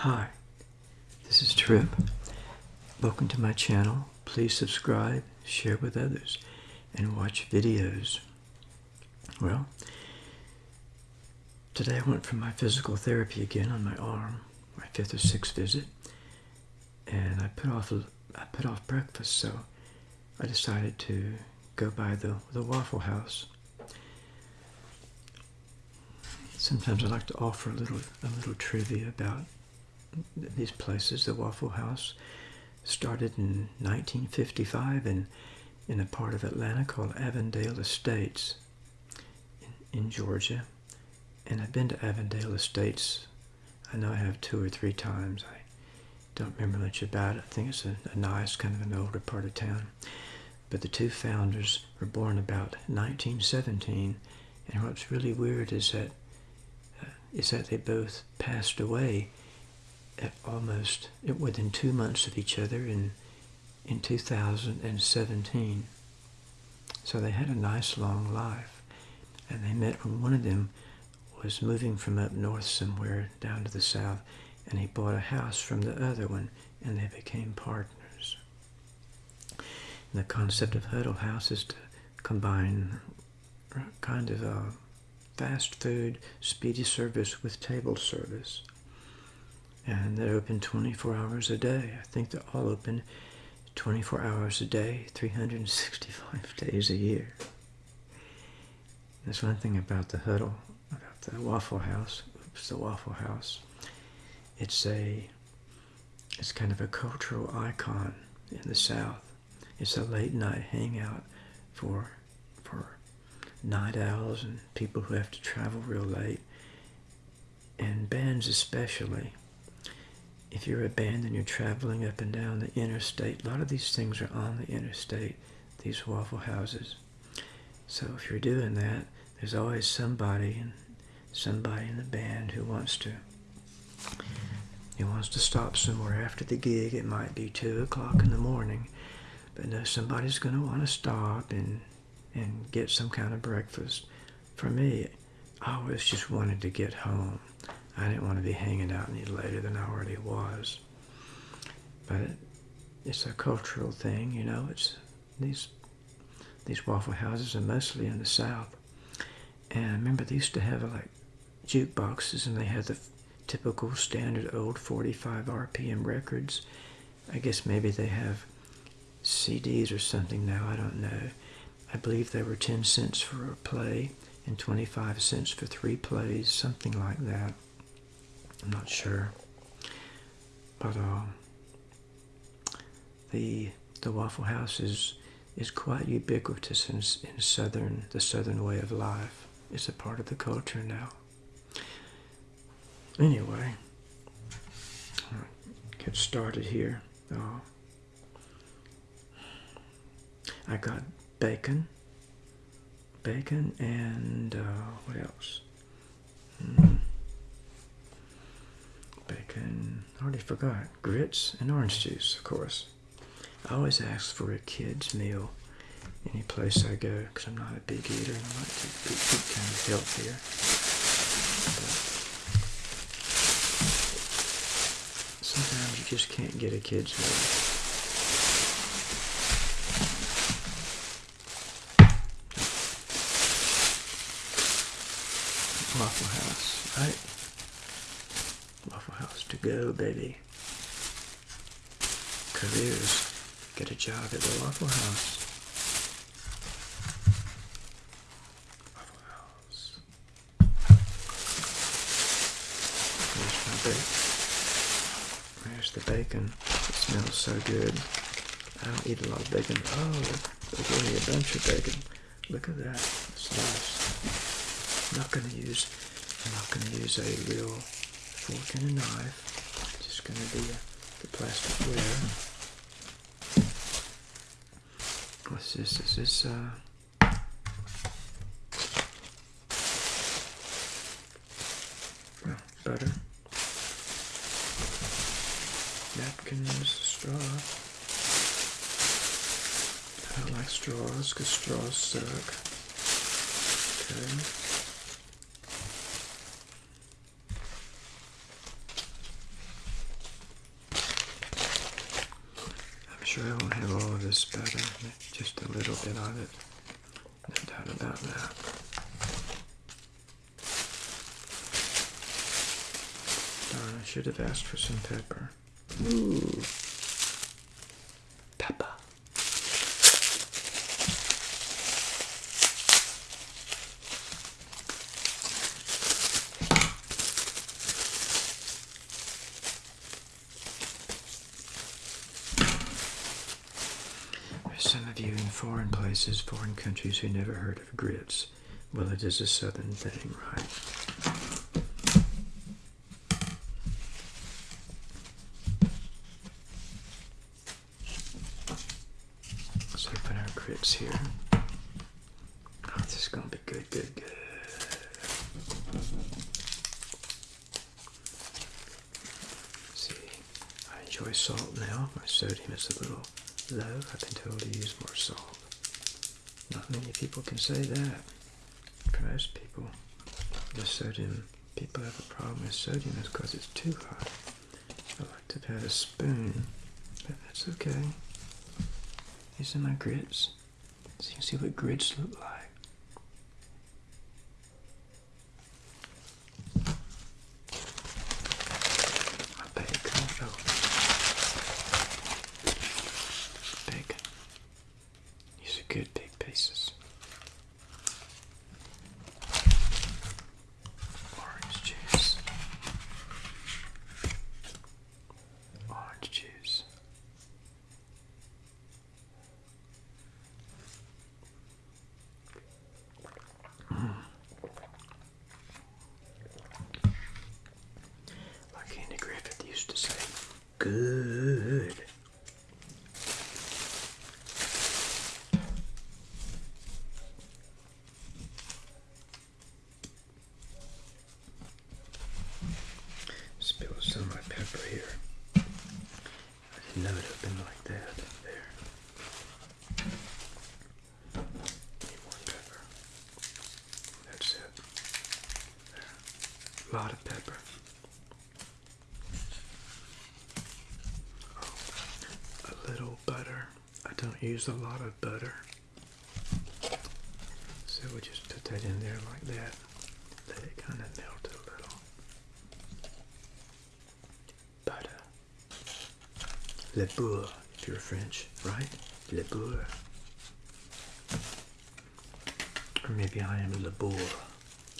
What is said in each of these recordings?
Hi, this is Trip. Welcome to my channel. Please subscribe, share with others, and watch videos. Well, today I went for my physical therapy again on my arm, my fifth or sixth visit, and I put off I put off breakfast, so I decided to go by the the Waffle House. Sometimes I like to offer a little a little trivia about these places. The Waffle House started in 1955 in in a part of Atlanta called Avondale Estates in, in Georgia. And I've been to Avondale Estates. I know I have two or three times. I don't remember much about it. I think it's a, a nice kind of an older part of town. But the two founders were born about 1917, and what's really weird is that uh, is that they both passed away almost within two months of each other in in 2017. So they had a nice long life, and they met when one of them was moving from up north somewhere down to the south, and he bought a house from the other one, and they became partners. And the concept of Huddle House is to combine kind of a fast food, speedy service with table service. And they're open 24 hours a day. I think they're all open 24 hours a day, 365 days a year. There's one thing about the Huddle, about the Waffle House. Oops, the Waffle House. It's a, it's kind of a cultural icon in the South. It's a late night hangout for, for night owls and people who have to travel real late, and bands especially. If you're a band and you're traveling up and down the interstate, a lot of these things are on the interstate, these waffle houses. So if you're doing that, there's always somebody and somebody in the band who wants to who wants to stop somewhere after the gig. It might be two o'clock in the morning, but no, somebody's going to want to stop and and get some kind of breakfast. For me, I always just wanted to get home. I didn't want to be hanging out any later than I already was. But it, it's a cultural thing, you know. It's these these waffle houses are mostly in the South. And I remember they used to have like jukeboxes, and they had the typical standard old 45 RPM records. I guess maybe they have CDs or something now. I don't know. I believe they were 10 cents for a play and 25 cents for three plays, something like that. I'm not sure. But uh, the the Waffle House is is quite ubiquitous in, in southern the southern way of life. It's a part of the culture now. Anyway, get started here. Uh, I got bacon, bacon, and uh, what else? Bacon, I already forgot. Grits and orange juice, of course. I always ask for a kid's meal any place I go because I'm not a big eater and I like to eat, eat kind of healthier. But sometimes you just can't get a kid's meal. Waffle House, right? To go, baby. Careers, get a job at the Waffle House. Waffle House. There's. There's the bacon. It smells so good. I don't eat a lot of bacon. Oh, gave me a bunch of bacon. Look at that. It's nice. I'm not to use, I'm not going to use a real fork and a knife. Just going to be a, the plasticware. What's this? Is this, uh, well, butter, napkins, straw. I don't like straws because straws suck. Okay. Sure I won't have all of this butter, just a little bit of it. No doubt about that. Darn, I should have asked for some pepper. Ooh. Pepper. There's some of you in foreign places, foreign countries who never heard of grits. Well, it is a southern thing, right? Let's open our grits here. Oh, this is gonna be good, good, good. see, I enjoy salt now. My sodium is a little low. I've been told to use more salt. Not many people can say that. For most people, the sodium, people have a problem with sodium is because it's too high. I like to have a spoon, but that's okay. These are my grits. So you can see what grits look like. My bacon, oh. Bacon. These are good big pieces. Orange juice. Orange juice. Like Andy Griffith used to say, good. Spill some of my pepper here. I didn't know it opened like that. There. Need more pepper. That's it. There. A lot of pepper. Oh, a little butter. I don't use a lot of butter. So we'll just put that in there like that. Let it kind of melt a little. Butter. Le beurre, if you're French, right? Le beurre. Or maybe I am Le Boer.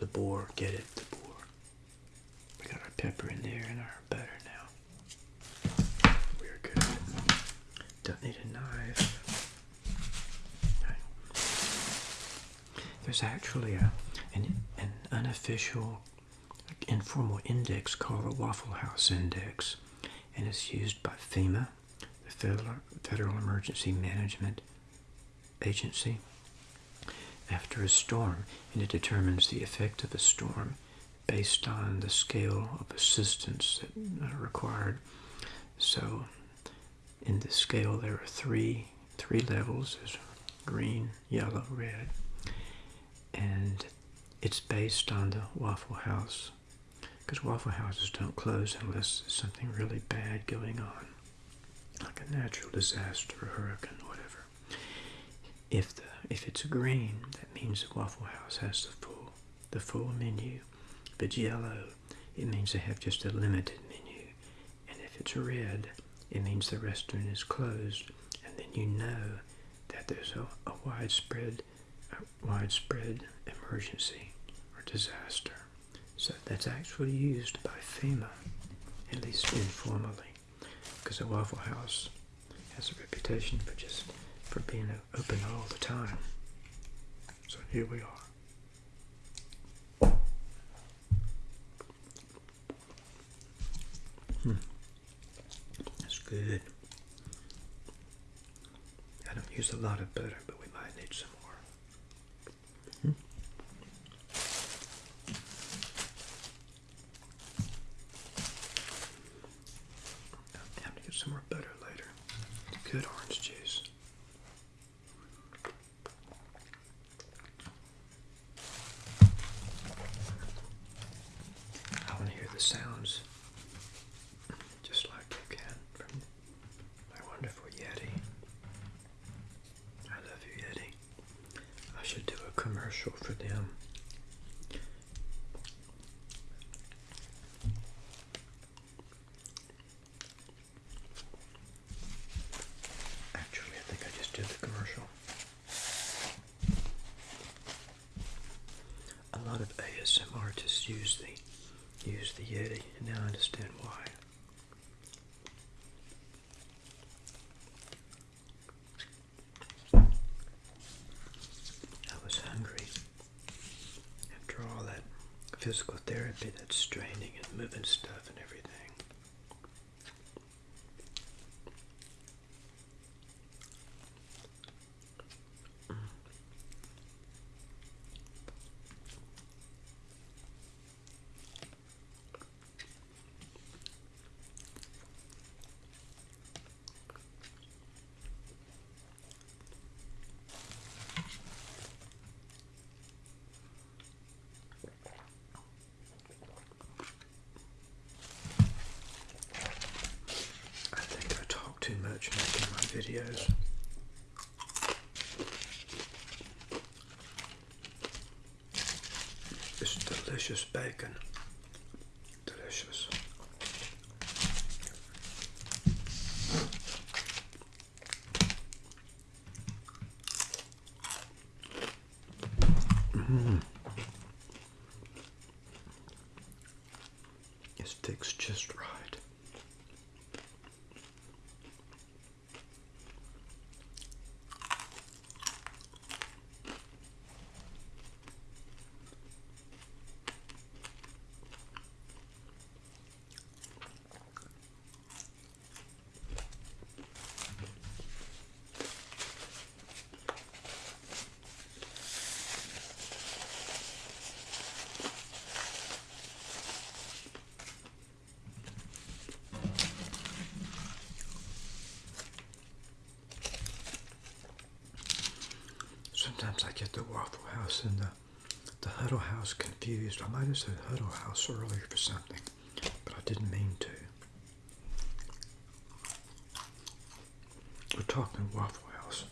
Le Boer, get it? Le Boer. We got our pepper in there and our butter now. We're good. Don't need a knife. There's actually a an, an unofficial informal index called the Waffle House Index, and it's used by FEMA, the Federal, Federal Emergency Management Agency, after a storm, and it determines the effect of a storm based on the scale of assistance that are required. So, in the scale, there are three three levels: there's green, yellow, red, and it's based on the Waffle House because Waffle Houses don't close unless there's something really bad going on, like a natural disaster, a hurricane, whatever. If the if it's green, that means the Waffle House has the full the full menu. If it's yellow, it means they have just a limited menu. And if it's red, it means the restaurant is closed. And then you know that there's a, a widespread widespread emergency or disaster. So that's actually used by FEMA, at least informally, because the Waffle House has a reputation for just for being open all the time. So here we are. Hmm. That's good. I don't use a lot of butter, but we might need some more. Hmm. I'm have to get some more butter later. Good orange juice. I want to hear the sounds physical therapy that's straining and moving stuff and everything. Much making my videos. It's delicious bacon. Delicious. Mm. It sticks just right. Sometimes I get the Waffle House and the, the Huddle House confused. I might have said Huddle House earlier for something, but I didn't mean to. We're talking Waffle House.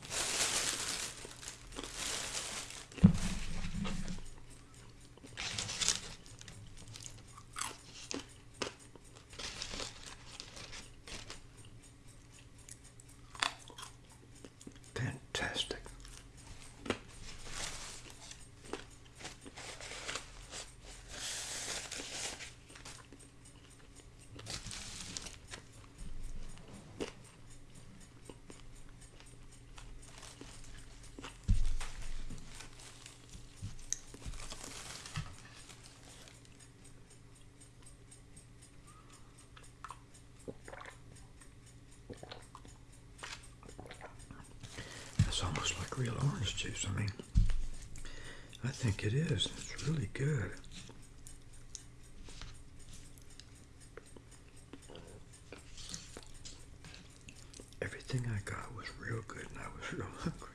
Fantastic. It's almost real orange juice. I mean, I think it is. It's really good. Everything I got was real good and I was real hungry.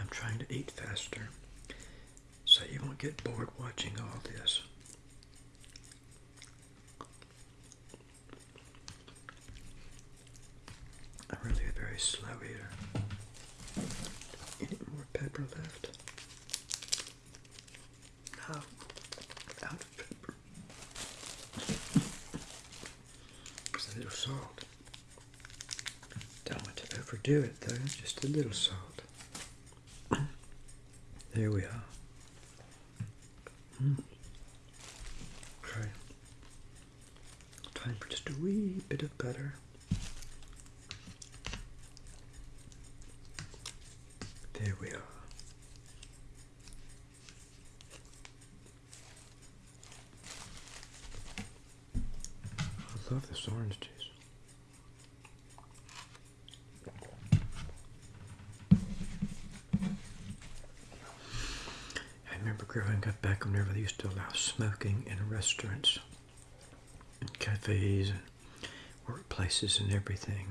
I'm trying to eat faster so you won't get bored watching all this. I'm really a very slow here. Any more pepper left? No. Out of pepper. Just a little salt. Don't want to overdo it though, just a little salt. There we are. Mm. Okay. Time for just a wee bit of butter. There we are. I love this orange juice. I remember growing up back whenever they used to allow smoking in restaurants and cafes and workplaces and everything.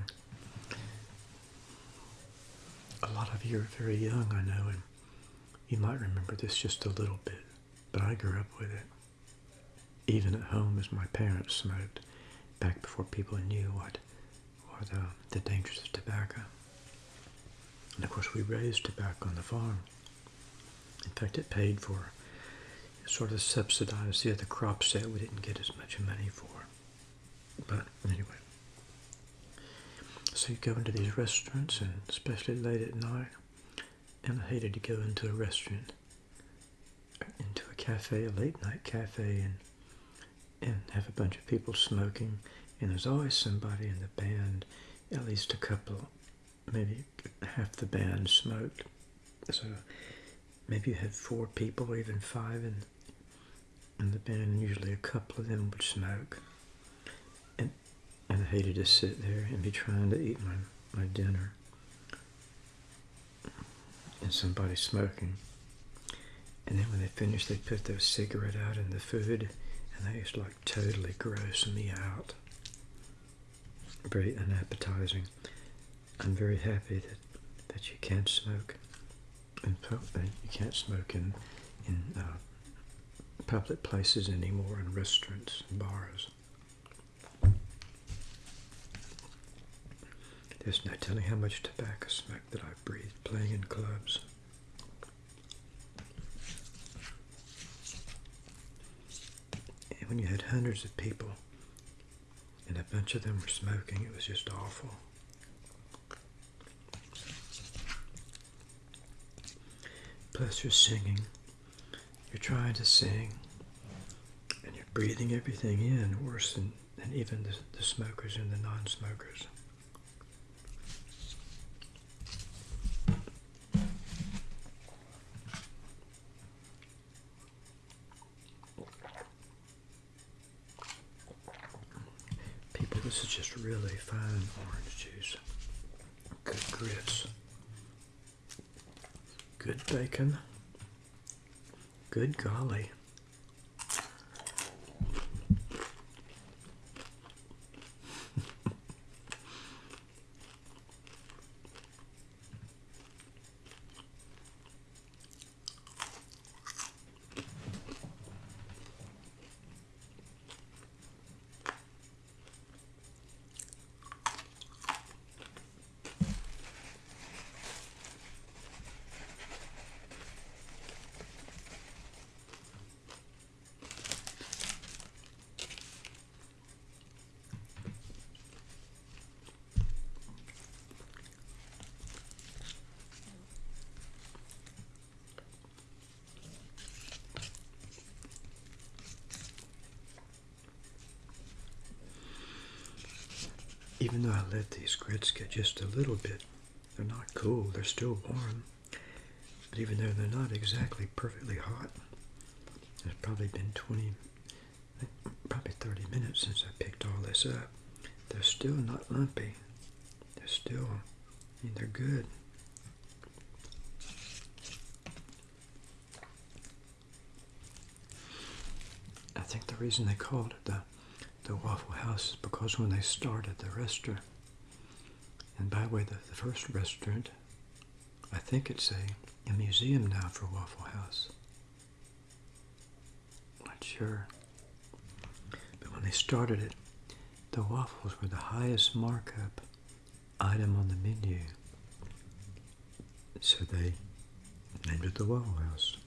A lot of you are very young, I know, and you might remember this just a little bit, but I grew up with it. Even at home as my parents smoked, back before people knew what, what uh, the dangers of tobacco. And of course we raised tobacco on the farm. In fact, it paid for, sort of subsidized the other crops that we didn't get as much money for. But anyway. So you go into these restaurants, and especially late at night, and I hated to go into a restaurant, into a cafe, a late night cafe, and and have a bunch of people smoking, and there's always somebody in the band at least a couple, maybe half the band smoked. So maybe you had four people, or even five in, in the band, and usually a couple of them would smoke. And, and I hated to sit there and be trying to eat my, my dinner and somebody smoking. And then when they finished, they put their cigarette out in the food, and used to like totally gross me out. Very unappetizing. I'm very happy that, that you can't smoke in public. You can't smoke in in uh, public places anymore, in restaurants and bars. There's no telling how much tobacco smoke that I've breathed playing in clubs. And when you had hundreds of people and a bunch of them were smoking, it was just awful. Plus, you're singing, you're trying to sing, and you're breathing everything in worse than, than even the, the smokers and the non smokers. People, this is just fine orange juice. Good grits. Good bacon. Good golly. Even though I let these grits get just a little bit, they're not cool, they're still warm. But even though they're not exactly perfectly hot, it's probably been 20, probably 30 minutes since I picked all this up. They're still not lumpy. They're still, I mean, they're good. I think the reason they called it the the Waffle House is because when they started the restaurant, and by the way, the, the first restaurant, I think it's a, a museum now for Waffle House. Not sure. But when they started it, the waffles were the highest markup item on the menu. So they named it the Waffle House.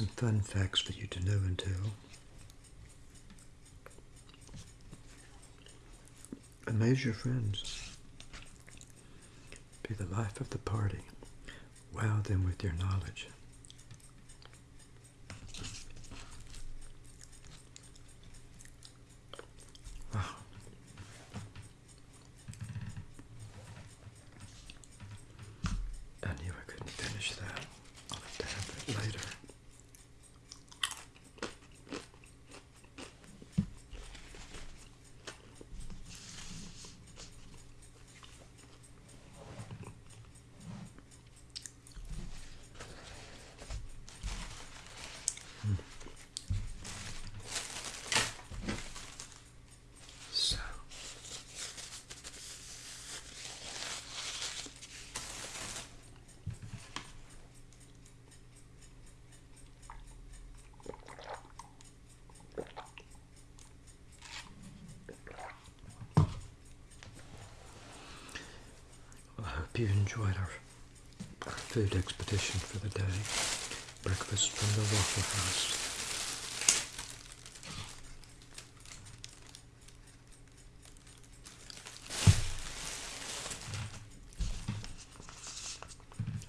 Some fun facts for you to know and tell. Amaze your friends. Be the life of the party. Wow them with your knowledge. Wow. I knew I couldn't finish that. I'll have to have that later. So Well, I hope you enjoyed our, food expedition for the day. Breakfast from the Waffle House.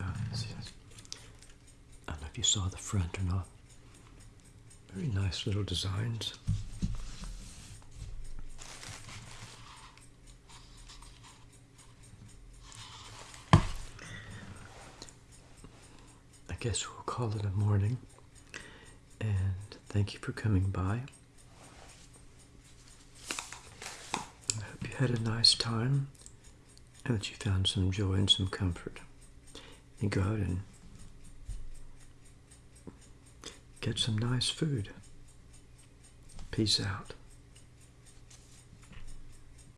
Ah, yes. I don't know if you saw the front or not. Very nice little designs. Guess we'll call it a morning. And thank you for coming by. I hope you had a nice time and that you found some joy and some comfort. And go out and get some nice food. Peace out.